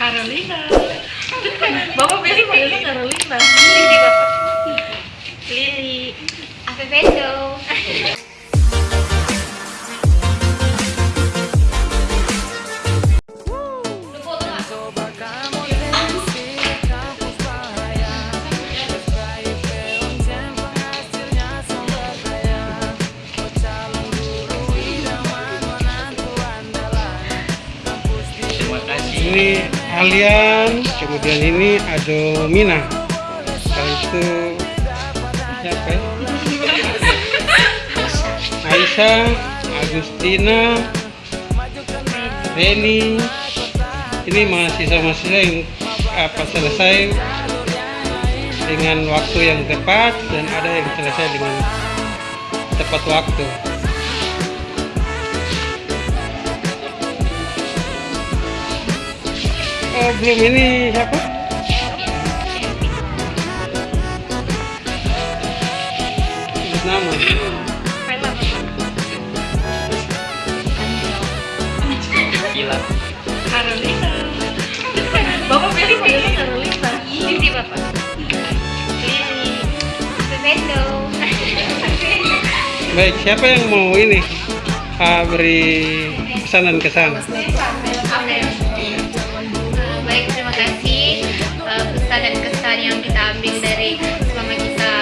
Carolina. Bapak pilih panggilnya Carolina. Lili Bapak. Lili. Avevedo. Terima kasih. Ini Alian, kemudian ini Adomina. Setelah itu siapa ya? Aisyah, Agustina, Reni. Ini mahasiswa-mahasiswa yang apa selesai dengan waktu yang tepat dan ada yang selesai dengan tepat waktu. Oh, belum ini siapa? Nama. Gila. Bapak pilih Bapak. Baik, siapa yang mau ini? Ah, beri pesan dan kesan. Dan kesan yang kita ambil dari selama kita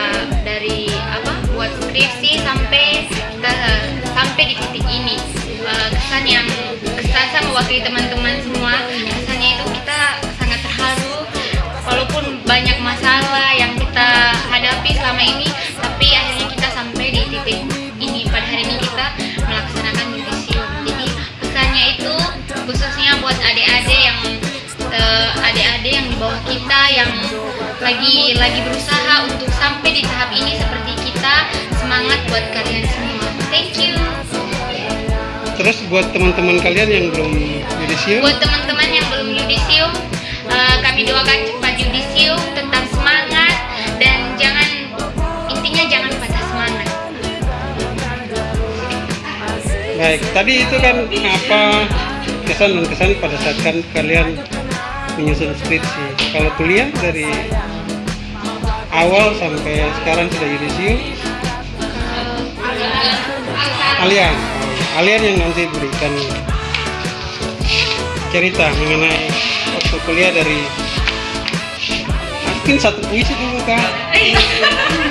dari apa buat skripsi sampai kita sampai di titik ini. Eh, kesan yang kesan saya mewakili teman-teman semua. Kesannya itu kita sangat terharu walaupun banyak masalah yang kita hadapi selama ini, tapi akhirnya kita sampai di titik ini. Pada hari ini kita melaksanakan yudisium. Jadi pesannya itu yang lagi lagi berusaha untuk sampai di tahap ini seperti kita. Semangat buat kalian semua. Thank you. Terus buat teman-teman kalian yang belum yudisium, buat teman-teman yang belum yudisium eh, kami doakan cepat yudisium tetap semangat dan jangan intinya jangan patah semangat. Baik. Tadi itu kan apa kesan dan kesan pada saat kan kalian menyusun skripsi. Kalau kuliah dari awal sampai sekarang sudah yudisium, Alian, Alian yang nanti berikan cerita mengenai waktu kuliah dari mungkin satu puisi dulu kak.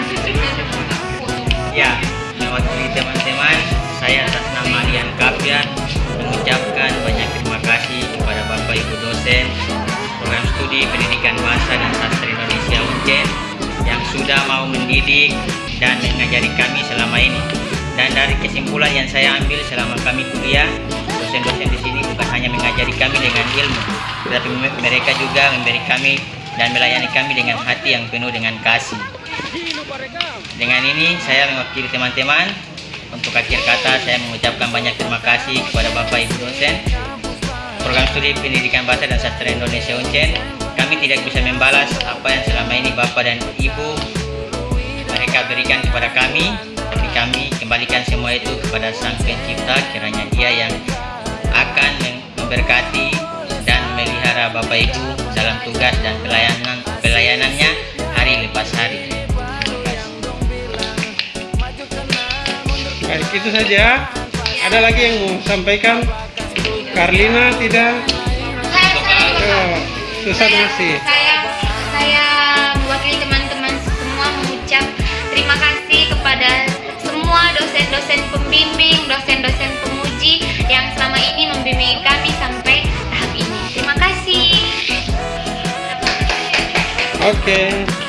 pendidikan bahasa dan sastra Indonesia UNCEN yang sudah mau mendidik dan mengajari kami selama ini. Dan dari kesimpulan yang saya ambil selama kami kuliah, dosen-dosen di sini bukan hanya mengajari kami dengan ilmu, tetapi mereka juga memberi kami dan melayani kami dengan hati yang penuh dengan kasih. Dengan ini saya mewakili teman-teman untuk akhir kata saya mengucapkan banyak terima kasih kepada Bapak Ibu dosen program studi pendidikan bahasa dan sastra Indonesia Uncen. Kami tidak bisa membalas apa yang selama ini Bapak dan Ibu mereka berikan kepada kami, tapi kami kembalikan semua itu kepada Sang Pencipta kiranya Dia yang akan memberkati dan melihara Bapak Ibu dalam tugas dan pelayanan pelayanannya hari lepas hari. Baik itu saja. Ada lagi yang mau sampaikan? Karlina tidak? Oh, Susan masih. saya saya mewakili teman-teman semua mengucap terima kasih kepada semua dosen-dosen pembimbing, dosen-dosen pemuji yang selama ini membimbing kami sampai tahap ini. Terima kasih. Oke.